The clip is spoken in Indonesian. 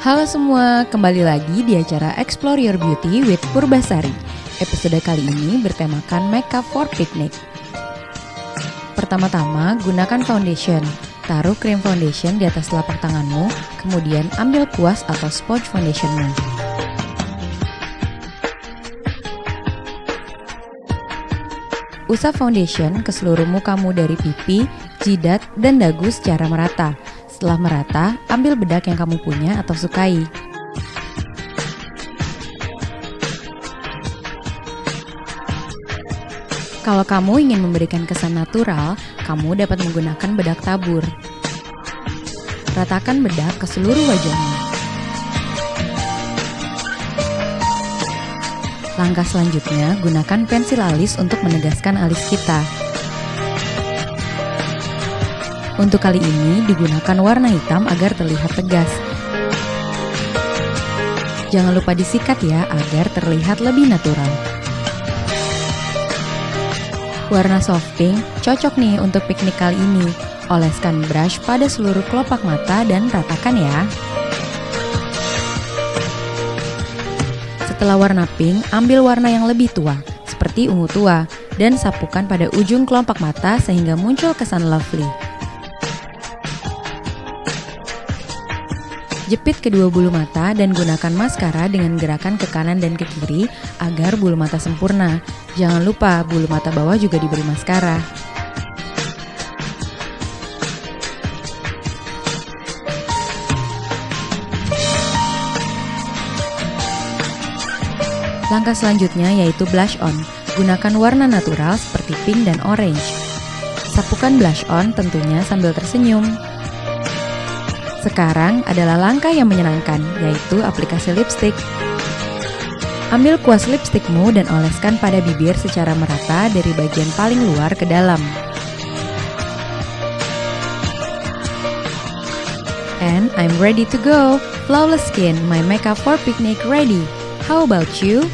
Halo semua, kembali lagi di acara Explore Your Beauty with Purbasari. Episode kali ini bertemakan makeup for picnic. Pertama-tama, gunakan foundation. Taruh krim foundation di atas telapak tanganmu, kemudian ambil kuas atau sponge foundationmu. Usap foundation ke seluruh mukamu dari pipi, jidat, dan dagu secara merata. Setelah merata, ambil bedak yang kamu punya atau sukai. Kalau kamu ingin memberikan kesan natural, kamu dapat menggunakan bedak tabur. Ratakan bedak ke seluruh wajahmu. Langkah selanjutnya, gunakan pensil alis untuk menegaskan alis kita. Untuk kali ini digunakan warna hitam agar terlihat tegas. Jangan lupa disikat ya agar terlihat lebih natural. Warna soft pink cocok nih untuk piknik kali ini. Oleskan brush pada seluruh kelopak mata dan ratakan ya. Setelah warna pink, ambil warna yang lebih tua, seperti ungu tua, dan sapukan pada ujung kelopak mata sehingga muncul kesan lovely. Jepit kedua bulu mata dan gunakan maskara dengan gerakan ke kanan dan ke kiri agar bulu mata sempurna. Jangan lupa bulu mata bawah juga diberi maskara. Langkah selanjutnya yaitu blush on. Gunakan warna natural seperti pink dan orange. Sapukan blush on tentunya sambil tersenyum. Sekarang adalah langkah yang menyenangkan, yaitu aplikasi lipstick. Ambil kuas lipstickmu dan oleskan pada bibir secara merata dari bagian paling luar ke dalam. And I'm ready to go. Flawless skin, my makeup for picnic ready. How about you?